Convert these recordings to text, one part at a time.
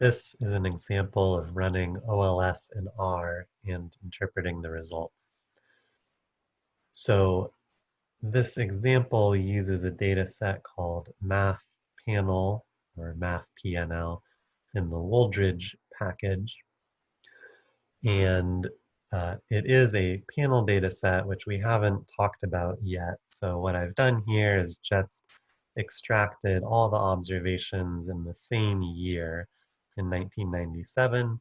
This is an example of running OLS in R and interpreting the results. So this example uses a data set called Math Panel or Math PNL in the Wooldridge package. And uh, it is a panel data set, which we haven't talked about yet. So what I've done here is just extracted all the observations in the same year in 1997.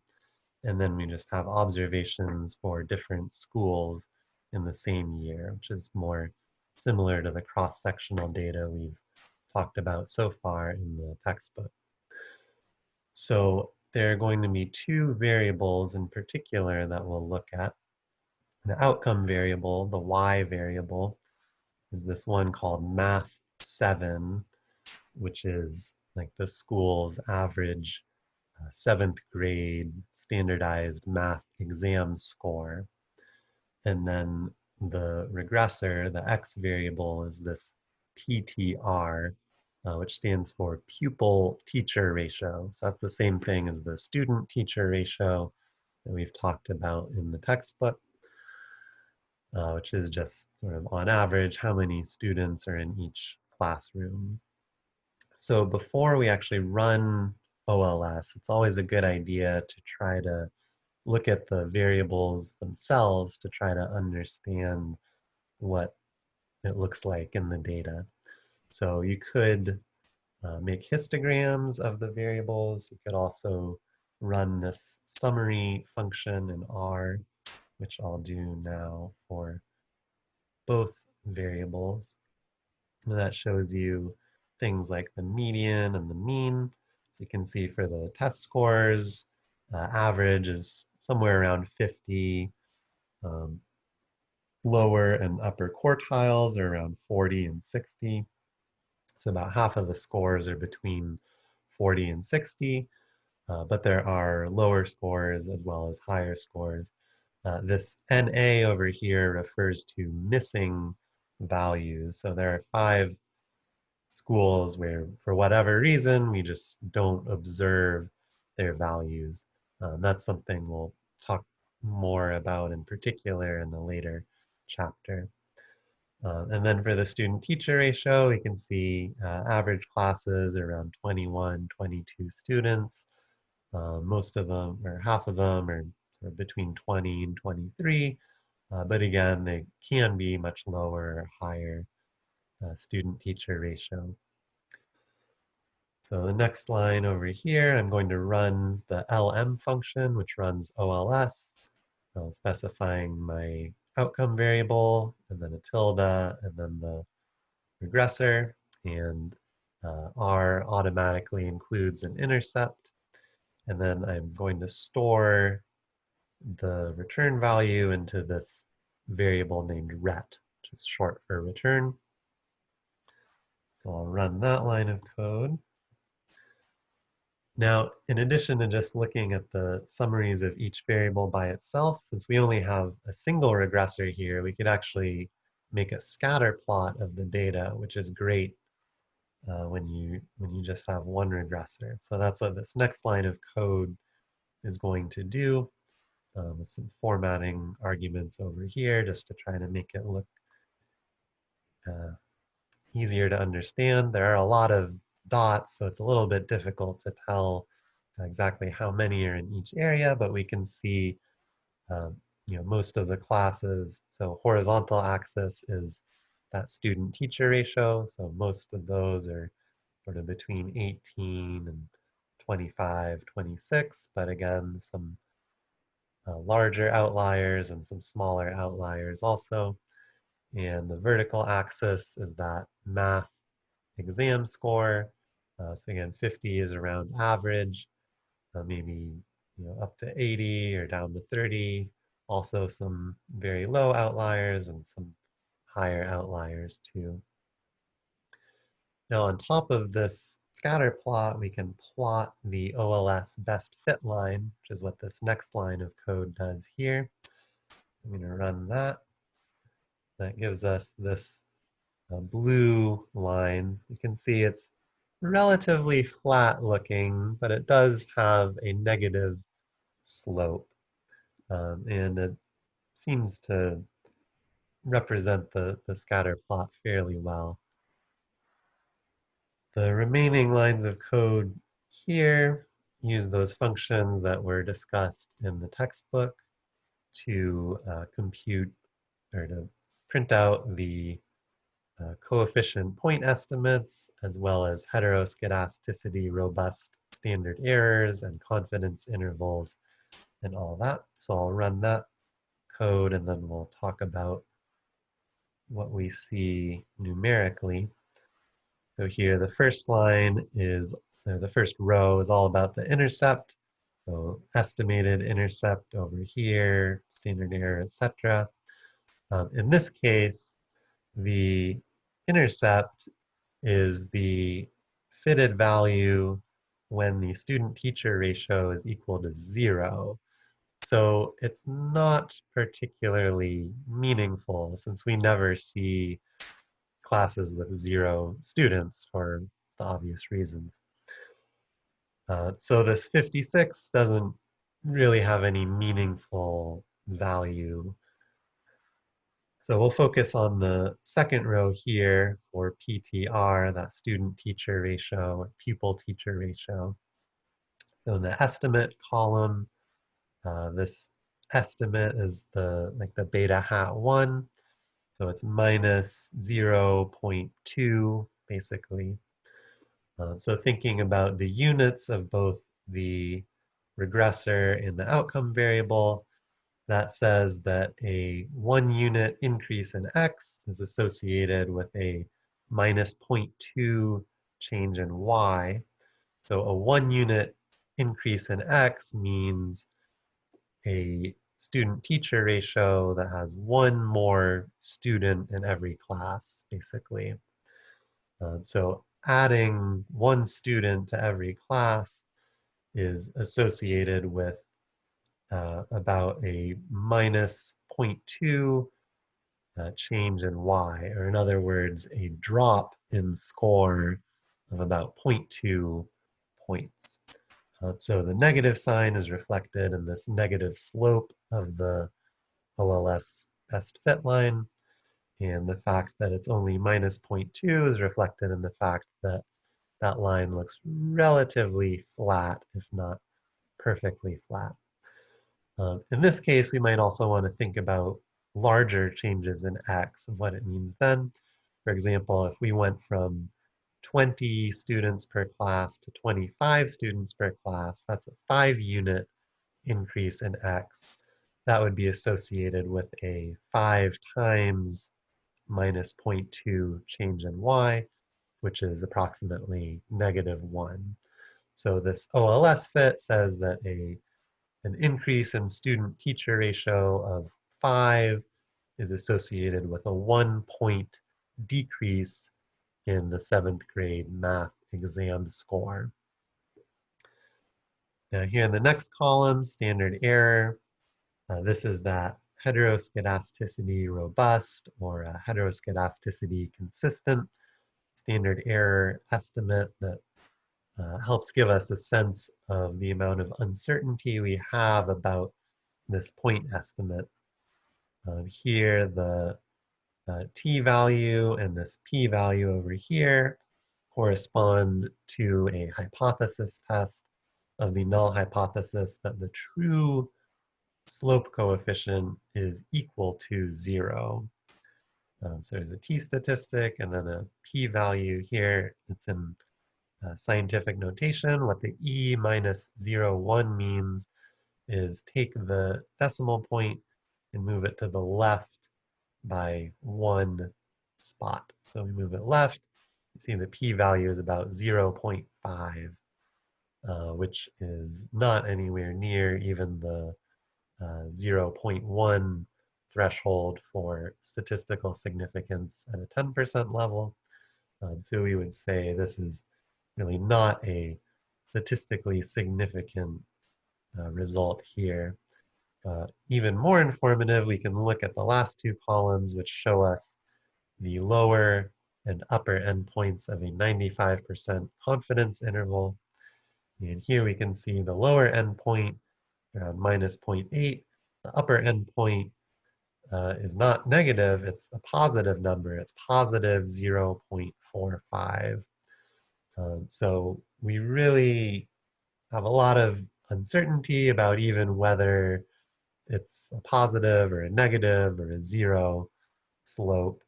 And then we just have observations for different schools in the same year, which is more similar to the cross-sectional data we've talked about so far in the textbook. So there are going to be two variables in particular that we'll look at. The outcome variable, the y variable, is this one called math 7, which is like the school's average seventh grade standardized math exam score. And then the regressor, the x variable, is this PTR, uh, which stands for pupil teacher ratio. So that's the same thing as the student teacher ratio that we've talked about in the textbook, uh, which is just sort of on average how many students are in each classroom. So before we actually run OLS, it's always a good idea to try to look at the variables themselves to try to understand what it looks like in the data. So you could uh, make histograms of the variables. You could also run this summary function in R, which I'll do now for both variables. And that shows you things like the median and the mean. So you can see for the test scores, uh, average is somewhere around 50. Um, lower and upper quartiles are around 40 and 60. So about half of the scores are between 40 and 60, uh, but there are lower scores as well as higher scores. Uh, this NA over here refers to missing values. So there are five schools where, for whatever reason, we just don't observe their values. Um, that's something we'll talk more about in particular in the later chapter. Uh, and then for the student-teacher ratio, we can see uh, average classes around 21, 22 students. Uh, most of them, or half of them, are of between 20 and 23. Uh, but again, they can be much lower or higher uh, student-teacher ratio. So the next line over here, I'm going to run the LM function, which runs OLS, specifying my outcome variable, and then a tilde, and then the regressor, and uh, R automatically includes an intercept. And then I'm going to store the return value into this variable named ret, which is short for return. So I'll run that line of code. Now, in addition to just looking at the summaries of each variable by itself, since we only have a single regressor here, we could actually make a scatter plot of the data, which is great uh, when you when you just have one regressor. So that's what this next line of code is going to do. Um, some formatting arguments over here just to try to make it look uh, easier to understand. There are a lot of dots, so it's a little bit difficult to tell exactly how many are in each area, but we can see um, you know, most of the classes. So horizontal axis is that student-teacher ratio. So most of those are sort of between 18 and 25, 26, but again, some uh, larger outliers and some smaller outliers also. And the vertical axis is that math exam score. Uh, so again, 50 is around average, uh, maybe you know up to 80 or down to 30. Also some very low outliers and some higher outliers too. Now on top of this scatter plot, we can plot the OLS best fit line, which is what this next line of code does here. I'm going to run that. That gives us this blue line. You can see it's relatively flat looking, but it does have a negative slope. Um, and it seems to represent the, the scatter plot fairly well. The remaining lines of code here use those functions that were discussed in the textbook to uh, compute or to print out the uh, coefficient point estimates as well as heteroskedasticity robust standard errors and confidence intervals and all that. So I'll run that code and then we'll talk about what we see numerically. So here the first line is, the first row is all about the intercept. So estimated intercept over here, standard error, etc. Um, in this case, the intercept is the fitted value when the student-teacher ratio is equal to zero. So it's not particularly meaningful since we never see classes with zero students for the obvious reasons. Uh, so this 56 doesn't really have any meaningful value. So we'll focus on the second row here for PTR, that student-teacher ratio, pupil-teacher ratio. So in the estimate column, uh, this estimate is the like the beta hat 1. So it's minus 0.2, basically. Um, so thinking about the units of both the regressor and the outcome variable, that says that a one unit increase in x is associated with a minus 0.2 change in y. So a one unit increase in x means a student-teacher ratio that has one more student in every class, basically. Um, so adding one student to every class is associated with uh, about a minus 0.2 uh, change in y, or in other words, a drop in score of about 0.2 points. Uh, so the negative sign is reflected in this negative slope of the OLS best fit line. And the fact that it's only minus 0.2 is reflected in the fact that that line looks relatively flat, if not perfectly flat. Um, in this case, we might also want to think about larger changes in x and what it means then. For example, if we went from 20 students per class to 25 students per class, that's a five unit increase in x. That would be associated with a five times minus 0.2 change in y, which is approximately negative one. So this OLS fit says that a an increase in student-teacher ratio of five is associated with a one point decrease in the seventh grade math exam score. Now here in the next column, standard error, uh, this is that heteroskedasticity robust or heteroskedasticity consistent standard error estimate that uh, helps give us a sense of the amount of uncertainty we have about this point estimate. Uh, here, the uh, t value and this p value over here correspond to a hypothesis test of the null hypothesis that the true slope coefficient is equal to zero. Uh, so there's a t statistic and then a p value here. It's in uh, scientific notation. What the e minus zero one means is take the decimal point and move it to the left by one spot. So we move it left, you see the p-value is about 0.5, uh, which is not anywhere near even the uh, 0.1 threshold for statistical significance at a 10% level. Um, so we would say this is really not a statistically significant uh, result here. Uh, even more informative, we can look at the last two columns, which show us the lower and upper endpoints of a 95% confidence interval. And here we can see the lower endpoint around minus 0.8. The upper endpoint uh, is not negative, it's a positive number. It's positive 0.45. Um, so we really have a lot of uncertainty about even whether it's a positive or a negative or a zero slope.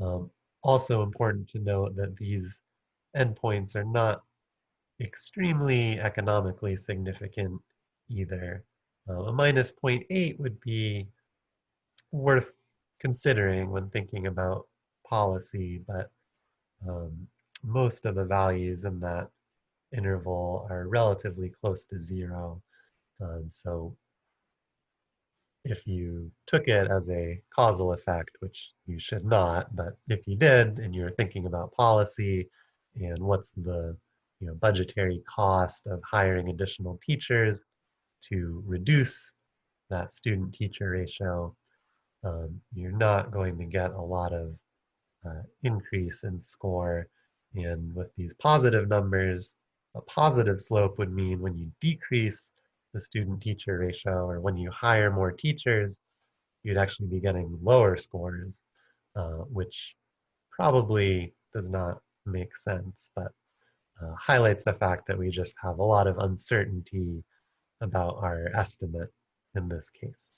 Um, also important to note that these endpoints are not extremely economically significant either. Uh, a minus 0.8 would be worth considering when thinking about policy, but um, most of the values in that interval are relatively close to zero. Um, so if you took it as a causal effect, which you should not, but if you did and you're thinking about policy and what's the you know, budgetary cost of hiring additional teachers to reduce that student teacher ratio, um, you're not going to get a lot of uh, increase in score. And with these positive numbers, a positive slope would mean when you decrease the student teacher ratio or when you hire more teachers, you'd actually be getting lower scores, uh, which probably does not make sense, but uh, highlights the fact that we just have a lot of uncertainty about our estimate in this case.